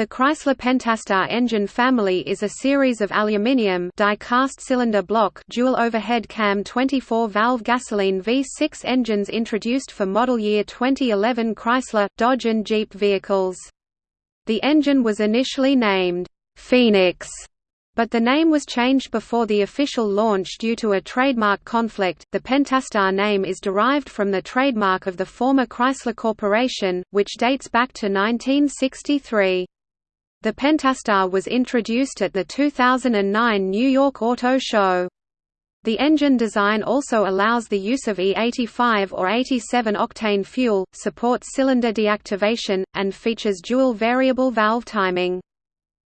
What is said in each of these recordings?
The Chrysler Pentastar engine family is a series of aluminium die-cast cylinder block dual overhead cam 24-valve gasoline V6 engines introduced for model year 2011 Chrysler, Dodge and Jeep vehicles. The engine was initially named Phoenix, but the name was changed before the official launch due to a trademark conflict. The Pentastar name is derived from the trademark of the former Chrysler Corporation, which dates back to 1963. The Pentastar was introduced at the 2009 New York Auto Show. The engine design also allows the use of E85 or 87 octane fuel, supports cylinder deactivation, and features dual variable valve timing.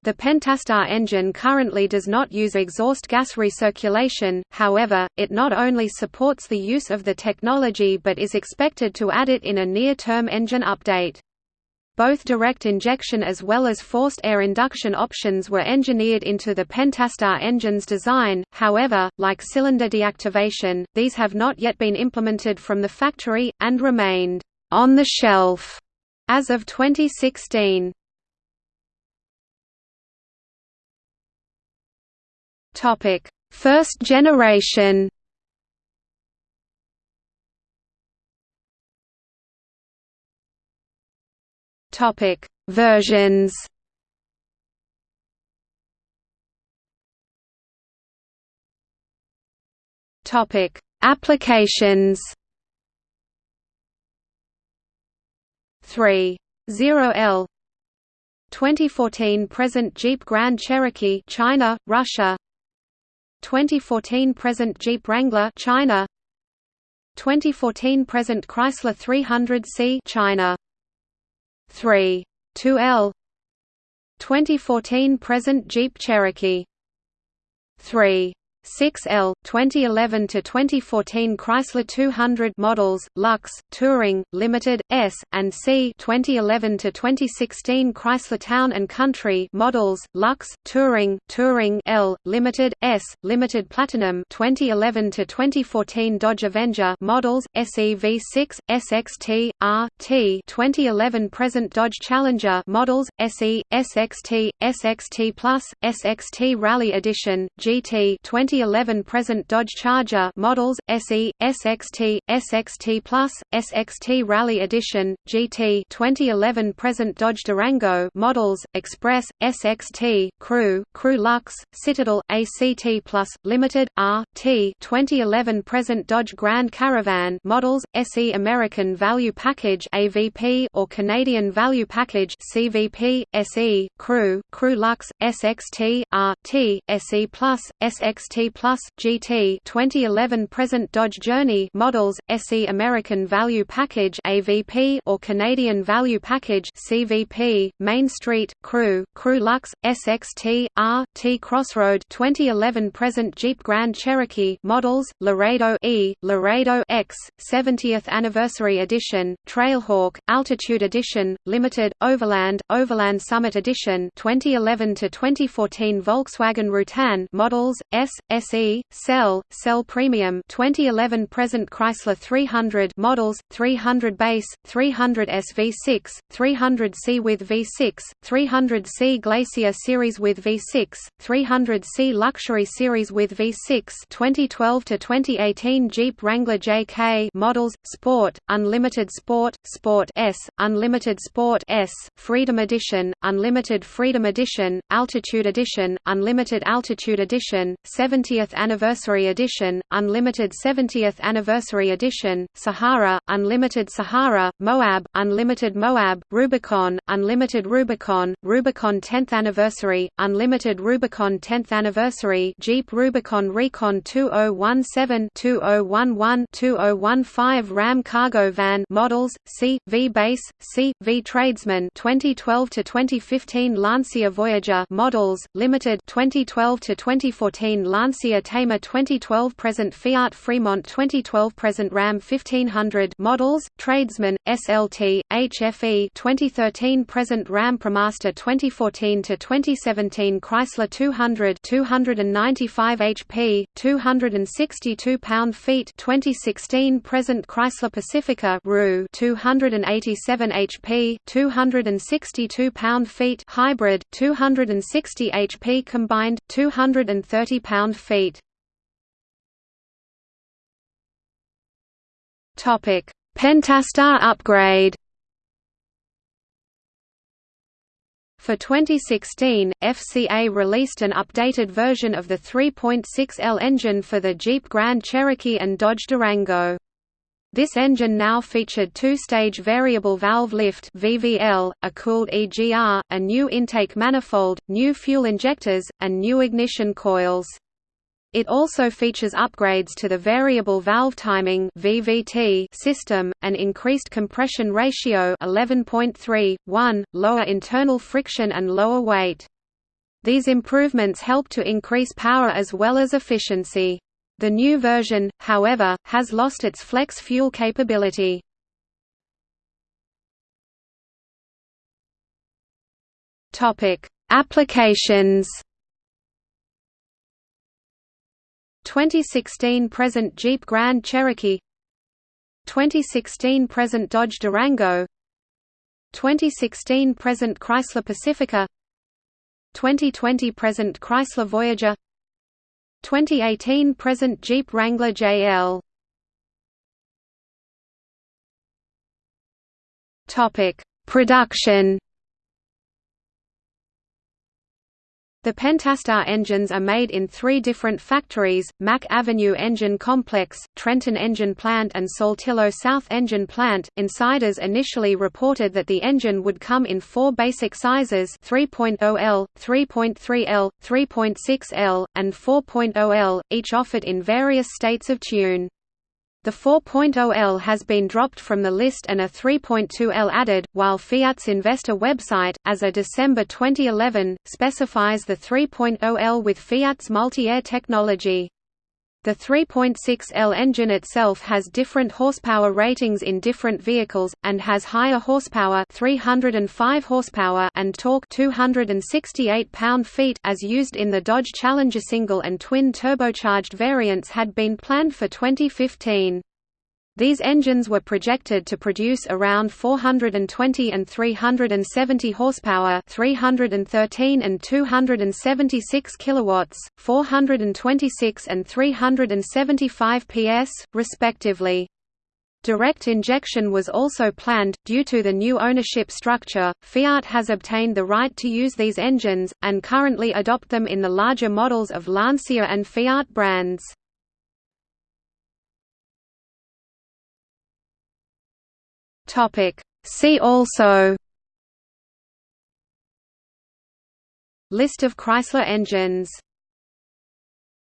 The Pentastar engine currently does not use exhaust gas recirculation, however, it not only supports the use of the technology but is expected to add it in a near-term engine update. Both direct injection as well as forced air induction options were engineered into the Pentastar engine's design, however, like cylinder deactivation, these have not yet been implemented from the factory, and remained «on the shelf» as of 2016. First generation Topic: Versions. Topic: Applications. 3. 0L 2014 present Jeep Grand Cherokee China, Russia 2014 present Jeep Wrangler China 2014 present Chrysler 300C China 3. 2L 2014 present Jeep Cherokee 3. 6L 2011 to 2014 Chrysler 200 models Lux Touring Limited S and C 2011 to 2016 Chrysler Town and Country models Lux Touring Touring L Limited S Limited Platinum 2011 to 2014 Dodge Avenger models SEV6 SXT R T 2011 present Dodge Challenger models SE SXT SXT Plus SXT Rally Edition GT 20 2011 present Dodge Charger models SE, SXT, SXT Plus, SXT Rally Edition, GT 2011 present Dodge Durango models Express, SXT, Crew, Crew Lux, Citadel, ACT Plus, Limited, R, T 2011 present Dodge Grand Caravan models SE American Value Package AVP or Canadian Value Package CVP, SE, Crew, Crew Lux, SXT, R, T, SE Plus, SXT Plus GT 2011 present Dodge Journey models SE American Value Package AVP or Canadian Value Package CVP Main Street Crew Crew Lux SXT R T Crossroad 2011 present Jeep Grand Cherokee models Laredo E Laredo X 70th Anniversary Edition Trailhawk Altitude Edition Limited Overland Overland Summit Edition 2011 to 2014 Volkswagen Routan models S SE, SEL, SEL Premium 2011 present Chrysler 300 models, 300 base, 300 SV6, 300C with V6, 300C Glacier Series with V6, 300C Luxury Series with V6 2012 to 2018 Jeep Wrangler JK models, Sport, Unlimited Sport, Sport S, Unlimited Sport S, Freedom Edition, Unlimited Freedom Edition, Altitude Edition, Unlimited Altitude Edition, 70 70th Anniversary Edition, Unlimited 70th Anniversary Edition, Sahara, Unlimited Sahara, Moab, Unlimited Moab, Rubicon, Unlimited Rubicon, Rubicon 10th Anniversary, Unlimited Rubicon 10th Anniversary Jeep Rubicon Recon 2017 2011 2015 Ram Cargo Van models, C, V Base, C, V Tradesman 2012 to 2015 Lancia Voyager models, Limited 2012 to 2014 Lancia Lancia Thema 2012 present Fiat Fremont 2012 present Ram 1500 models, Tradesman, SLT, HFE 2013 present Ram ProMaster 2014 to 2017 Chrysler 200 295 HP, 262 pound-feet 2016 present Chrysler Pacifica RU 287 HP, 262 pound-feet hybrid, 260 HP combined, 230 pound-feet. Topic: Pentastar upgrade. For 2016, FCA released an updated version of the 3.6L engine for the Jeep Grand Cherokee and Dodge Durango. This engine now featured two-stage variable valve lift (VVL), a cooled EGR, a new intake manifold, new fuel injectors, and new ignition coils. It also features upgrades to the variable valve timing (VVT) system, an increased compression ratio 11.3, 1, lower internal friction and lower weight. These improvements help to increase power as well as efficiency. The new version, however, has lost its flex fuel capability. Topic: Applications 2016 present Jeep Grand Cherokee 2016 present Dodge Durango 2016 present Chrysler Pacifica 2020 present Chrysler Voyager 2018 present Jeep Wrangler JL Topic Production The Pentastar engines are made in three different factories, Mack Avenue Engine Complex, Trenton Engine Plant and Saltillo South Engine Plant. Insiders initially reported that the engine would come in four basic sizes 3.0L, 3.3L, 3.6L, and 4.0L, each offered in various states of tune. The 4.0L has been dropped from the list and a 3.2L added, while Fiat's investor website, as of December 2011, specifies the 3.0L with Fiat's multi-air technology. The 3.6L engine itself has different horsepower ratings in different vehicles, and has higher horsepower 305 horsepower and torque 268 pound-feet as used in the Dodge Challenger single and twin turbocharged variants had been planned for 2015. These engines were projected to produce around 420 and 370 horsepower, 313 and 276 kilowatts, 426 and 375 PS, respectively. Direct injection was also planned. Due to the new ownership structure, Fiat has obtained the right to use these engines, and currently adopt them in the larger models of Lancia and Fiat brands. Topic. See also List of Chrysler engines